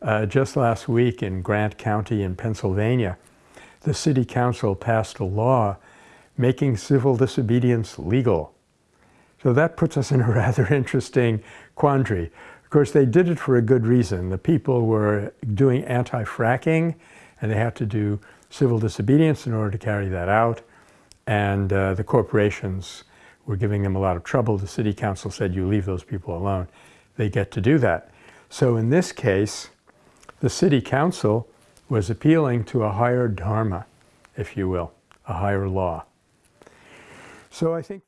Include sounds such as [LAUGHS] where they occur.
Uh, just last week in Grant County in Pennsylvania, the city council passed a law making civil disobedience legal. So that puts us in a [LAUGHS] rather interesting quandary. Of course, they did it for a good reason. The people were doing anti-fracking, and they had to do civil disobedience in order to carry that out. And uh, the corporations were giving them a lot of trouble. The city council said, you leave those people alone. They get to do that. So in this case, the city council was appealing to a higher dharma, if you will, a higher law. So I think